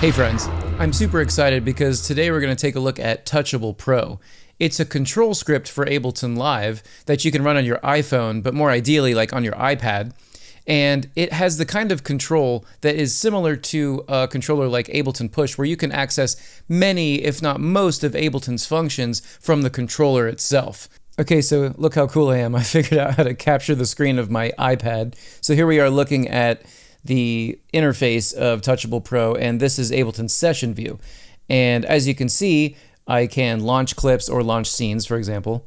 Hey friends, I'm super excited because today we're going to take a look at Touchable Pro. It's a control script for Ableton Live that you can run on your iPhone, but more ideally like on your iPad. And it has the kind of control that is similar to a controller like Ableton Push, where you can access many, if not most, of Ableton's functions from the controller itself. Okay, so look how cool I am. I figured out how to capture the screen of my iPad. So here we are looking at the interface of Touchable Pro, and this is Ableton's session view. And as you can see, I can launch clips or launch scenes, for example.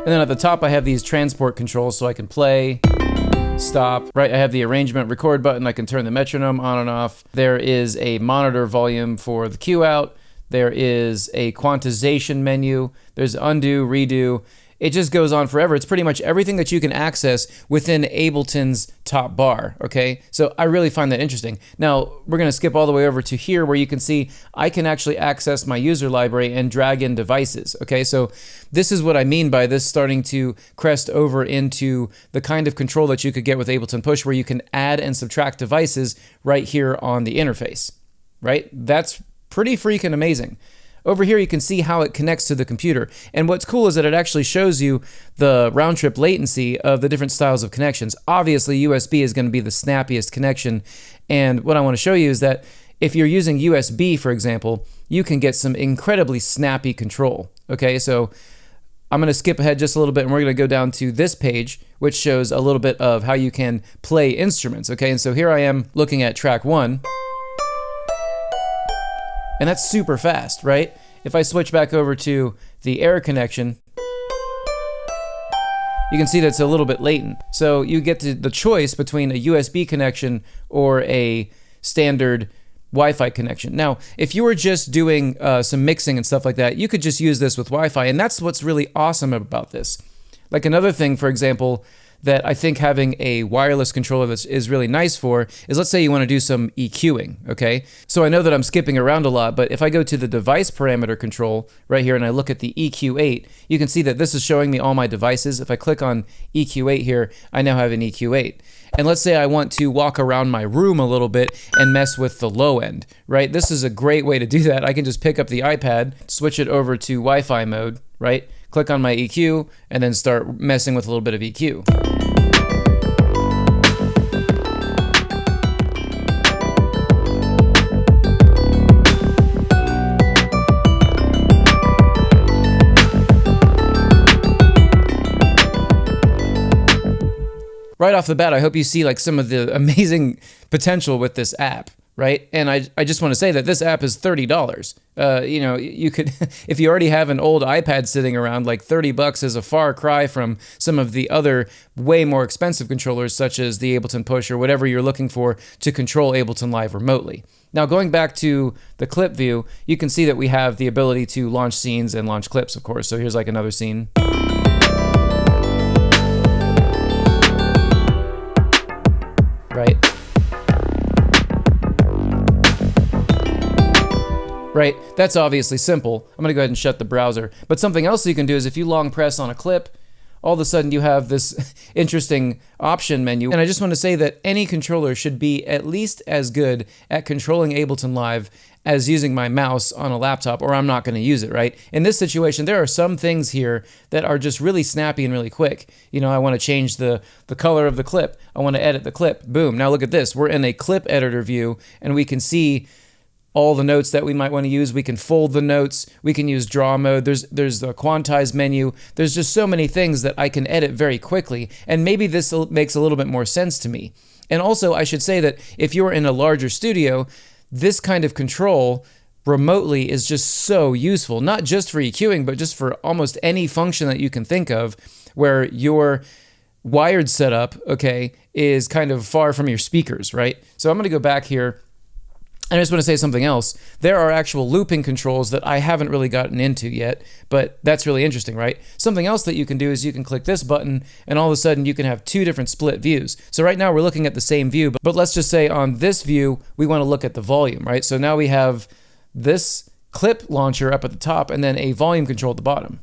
And then at the top, I have these transport controls so I can play, stop, right? I have the arrangement record button. I can turn the metronome on and off. There is a monitor volume for the cue out. There is a quantization menu. There's undo, redo. It just goes on forever. It's pretty much everything that you can access within Ableton's top bar, okay? So I really find that interesting. Now, we're gonna skip all the way over to here where you can see I can actually access my user library and drag in devices, okay? So this is what I mean by this starting to crest over into the kind of control that you could get with Ableton Push where you can add and subtract devices right here on the interface, right? That's pretty freaking amazing. Over here, you can see how it connects to the computer. And what's cool is that it actually shows you the round trip latency of the different styles of connections. Obviously, USB is going to be the snappiest connection. And what I want to show you is that if you're using USB, for example, you can get some incredibly snappy control. Okay, so I'm going to skip ahead just a little bit and we're going to go down to this page, which shows a little bit of how you can play instruments. Okay, and so here I am looking at track one. And that's super fast, right? If I switch back over to the air connection, you can see that it's a little bit latent. So you get the choice between a USB connection or a standard Wi-Fi connection. Now, if you were just doing uh, some mixing and stuff like that, you could just use this with Wi-Fi, and that's what's really awesome about this. Like another thing, for example, that I think having a wireless controller is really nice for is let's say you want to do some EQing, okay? So I know that I'm skipping around a lot, but if I go to the device parameter control right here and I look at the EQ8, you can see that this is showing me all my devices. If I click on EQ8 here, I now have an EQ8. And let's say I want to walk around my room a little bit and mess with the low end, right? This is a great way to do that. I can just pick up the iPad, switch it over to Wi-Fi mode, right? Click on my EQ, and then start messing with a little bit of EQ. right off the bat, I hope you see like some of the amazing potential with this app, right? And I, I just want to say that this app is $30. Uh, you know, you could, if you already have an old iPad sitting around, like 30 bucks is a far cry from some of the other way more expensive controllers, such as the Ableton Push or whatever you're looking for to control Ableton Live remotely. Now, going back to the clip view, you can see that we have the ability to launch scenes and launch clips, of course. So here's like another scene. Right, that's obviously simple. I'm gonna go ahead and shut the browser. But something else you can do is if you long press on a clip, all of a sudden you have this interesting option menu. And I just want to say that any controller should be at least as good at controlling Ableton Live as using my mouse on a laptop or I'm not going to use it, right? In this situation, there are some things here that are just really snappy and really quick. You know, I want to change the, the color of the clip. I want to edit the clip. Boom. Now look at this. We're in a clip editor view and we can see all the notes that we might want to use. We can fold the notes. We can use draw mode. There's there's the quantize menu. There's just so many things that I can edit very quickly. And maybe this makes a little bit more sense to me. And also, I should say that if you're in a larger studio, this kind of control remotely is just so useful, not just for EQing, but just for almost any function that you can think of where your wired setup, okay, is kind of far from your speakers, right? So I'm going to go back here I just want to say something else. There are actual looping controls that I haven't really gotten into yet, but that's really interesting, right? Something else that you can do is you can click this button and all of a sudden you can have two different split views. So right now we're looking at the same view, but let's just say on this view, we want to look at the volume, right? So now we have this clip launcher up at the top and then a volume control at the bottom.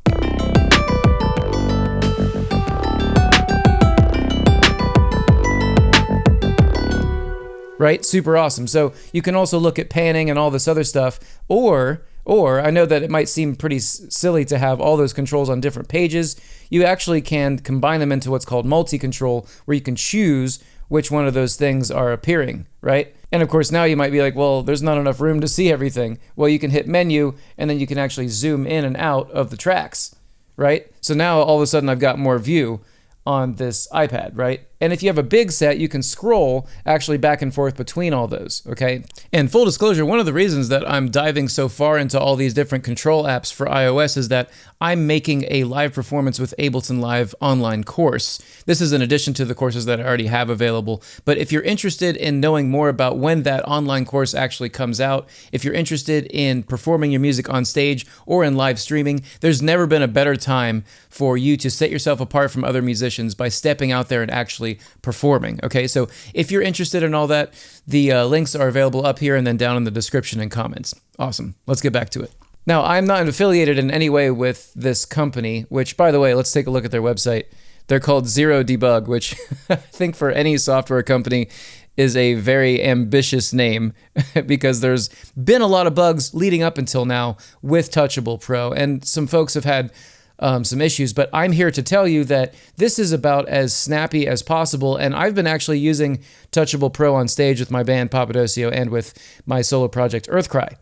Right? Super awesome. So you can also look at panning and all this other stuff, or or I know that it might seem pretty silly to have all those controls on different pages. You actually can combine them into what's called multi-control, where you can choose which one of those things are appearing, right? And of course, now you might be like, well, there's not enough room to see everything. Well, you can hit menu and then you can actually zoom in and out of the tracks, right? So now all of a sudden I've got more view on this iPad, right? And if you have a big set, you can scroll actually back and forth between all those, okay? And full disclosure, one of the reasons that I'm diving so far into all these different control apps for iOS is that I'm making a live performance with Ableton Live online course. This is in addition to the courses that I already have available. But if you're interested in knowing more about when that online course actually comes out, if you're interested in performing your music on stage or in live streaming, there's never been a better time for you to set yourself apart from other musicians by stepping out there and actually actually performing. Okay, so if you're interested in all that, the uh, links are available up here and then down in the description and comments. Awesome. Let's get back to it. Now, I'm not affiliated in any way with this company, which, by the way, let's take a look at their website. They're called Zero Debug, which I think for any software company is a very ambitious name because there's been a lot of bugs leading up until now with Touchable Pro, and some folks have had um, some issues. But I'm here to tell you that this is about as snappy as possible. And I've been actually using Touchable Pro on stage with my band Papadosio and with my solo project Earthcry.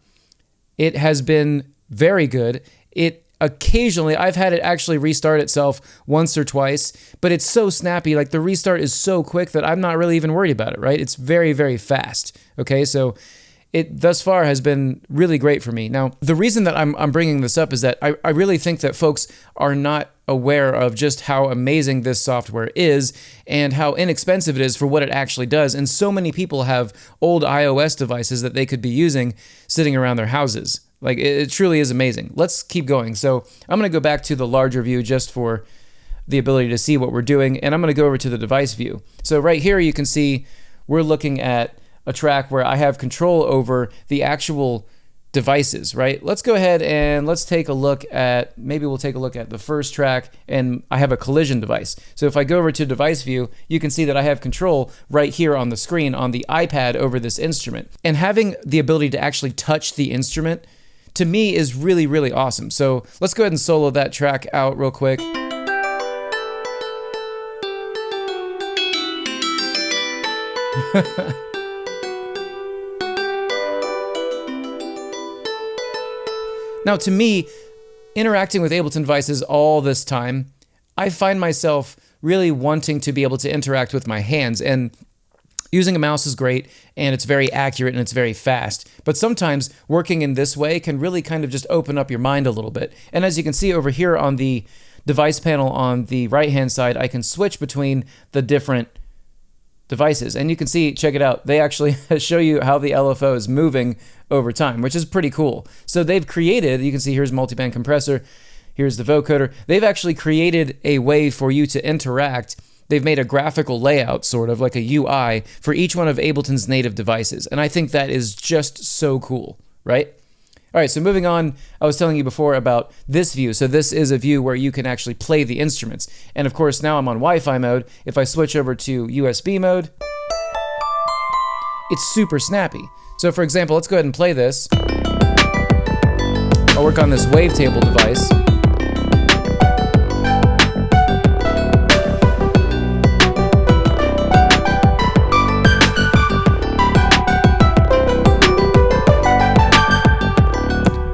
It has been very good. It occasionally I've had it actually restart itself once or twice, but it's so snappy. Like the restart is so quick that I'm not really even worried about it, right? It's very, very fast. Okay, so it thus far has been really great for me. Now, the reason that I'm, I'm bringing this up is that I, I really think that folks are not aware of just how amazing this software is and how inexpensive it is for what it actually does. And so many people have old iOS devices that they could be using sitting around their houses. Like, it, it truly is amazing. Let's keep going. So, I'm going to go back to the larger view just for the ability to see what we're doing. And I'm going to go over to the device view. So, right here, you can see we're looking at a track where I have control over the actual devices, right? Let's go ahead and let's take a look at, maybe we'll take a look at the first track and I have a collision device. So if I go over to device view, you can see that I have control right here on the screen on the iPad over this instrument. And having the ability to actually touch the instrument to me is really, really awesome. So let's go ahead and solo that track out real quick. Now, to me, interacting with Ableton devices all this time, I find myself really wanting to be able to interact with my hands. And using a mouse is great and it's very accurate and it's very fast. But sometimes working in this way can really kind of just open up your mind a little bit. And as you can see over here on the device panel on the right hand side, I can switch between the different devices. And you can see, check it out, they actually show you how the LFO is moving over time, which is pretty cool. So they've created, you can see here's multiband compressor, here's the vocoder. They've actually created a way for you to interact. They've made a graphical layout, sort of like a UI, for each one of Ableton's native devices. And I think that is just so cool, right? All right, so moving on, I was telling you before about this view. So this is a view where you can actually play the instruments. And of course, now I'm on Wi-Fi mode. If I switch over to USB mode, it's super snappy. So for example, let's go ahead and play this. I'll work on this wavetable device.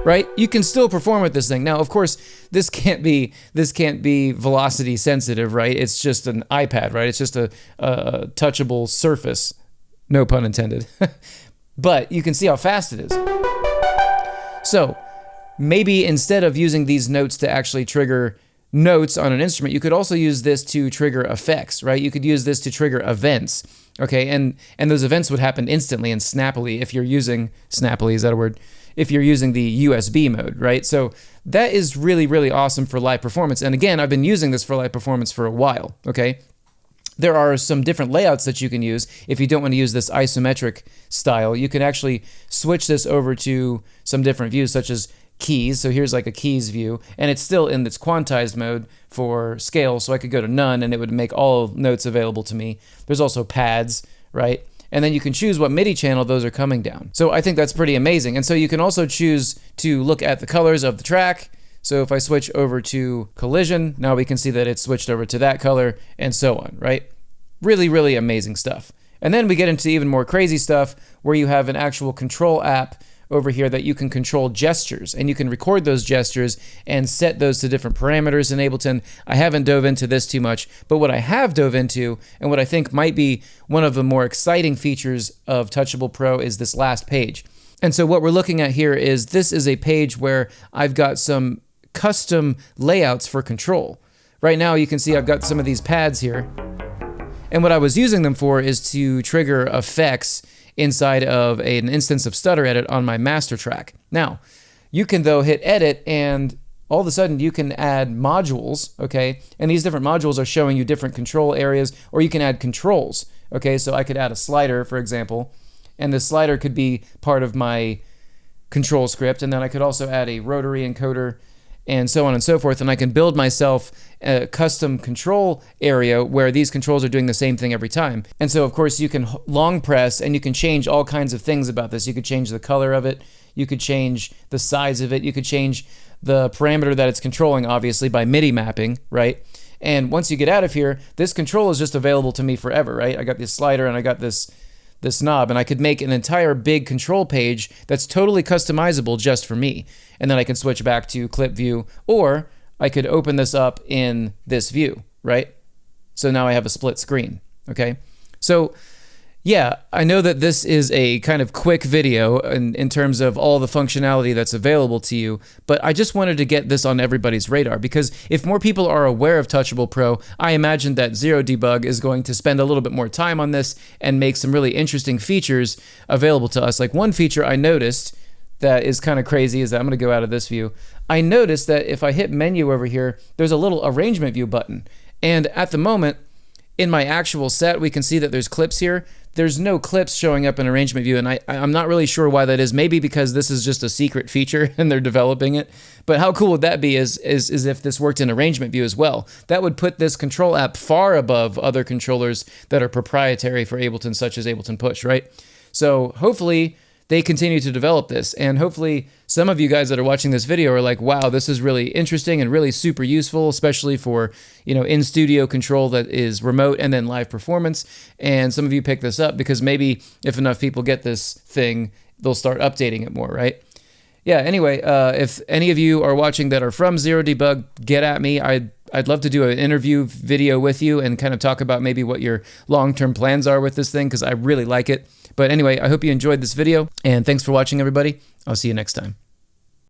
Right? You can still perform with this thing. Now, of course, this can't be this can't be velocity sensitive, right? It's just an iPad, right? It's just a, a touchable surface, no pun intended. but you can see how fast it is. So maybe instead of using these notes to actually trigger notes on an instrument, you could also use this to trigger effects, right? You could use this to trigger events, okay? And and those events would happen instantly and snappily if you're using snappily, is that a word? If you're using the USB mode, right? So that is really, really awesome for live performance. And again, I've been using this for live performance for a while, okay? There are some different layouts that you can use. If you don't want to use this isometric style, you can actually switch this over to some different views, such as keys. So here's like a keys view, and it's still in its quantized mode for scale. So I could go to none and it would make all notes available to me. There's also pads, right? And then you can choose what MIDI channel those are coming down. So I think that's pretty amazing. And so you can also choose to look at the colors of the track. So if I switch over to collision, now we can see that it's switched over to that color and so on, right? Really, really amazing stuff. And then we get into even more crazy stuff where you have an actual control app over here that you can control gestures and you can record those gestures and set those to different parameters in Ableton. I haven't dove into this too much, but what I have dove into and what I think might be one of the more exciting features of Touchable Pro is this last page. And so what we're looking at here is this is a page where I've got some custom layouts for control. Right now you can see I've got some of these pads here. And what I was using them for is to trigger effects inside of a, an instance of Stutter Edit on my master track. Now, you can though hit edit and all of a sudden you can add modules, okay? And these different modules are showing you different control areas, or you can add controls, okay? So I could add a slider, for example, and the slider could be part of my control script, and then I could also add a rotary encoder and so on and so forth. And I can build myself a custom control area where these controls are doing the same thing every time. And so, of course, you can long press and you can change all kinds of things about this. You could change the color of it, you could change the size of it, you could change the parameter that it's controlling, obviously, by MIDI mapping, right? And once you get out of here, this control is just available to me forever, right? I got this slider and I got this this knob and I could make an entire big control page that's totally customizable just for me. And then I can switch back to clip view or I could open this up in this view, right? So now I have a split screen, okay? So yeah, I know that this is a kind of quick video in, in terms of all the functionality that's available to you, but I just wanted to get this on everybody's radar because if more people are aware of Touchable Pro, I imagine that Zero Debug is going to spend a little bit more time on this and make some really interesting features available to us. Like one feature I noticed that is kind of crazy is that I'm going to go out of this view. I noticed that if I hit menu over here, there's a little arrangement view button. And at the moment, in my actual set, we can see that there's clips here. There's no clips showing up in arrangement view, and I, I'm not really sure why that is. Maybe because this is just a secret feature and they're developing it. But how cool would that be is, is, is if this worked in arrangement view as well? That would put this control app far above other controllers that are proprietary for Ableton, such as Ableton Push, right? So hopefully they continue to develop this. And hopefully some of you guys that are watching this video are like, wow, this is really interesting and really super useful, especially for, you know, in studio control that is remote and then live performance. And some of you pick this up because maybe if enough people get this thing, they'll start updating it more, right? Yeah, anyway, uh, if any of you are watching that are from Zero Debug, get at me. I'd I'd love to do an interview video with you and kind of talk about maybe what your long-term plans are with this thing because I really like it. But anyway, I hope you enjoyed this video and thanks for watching everybody. I'll see you next time.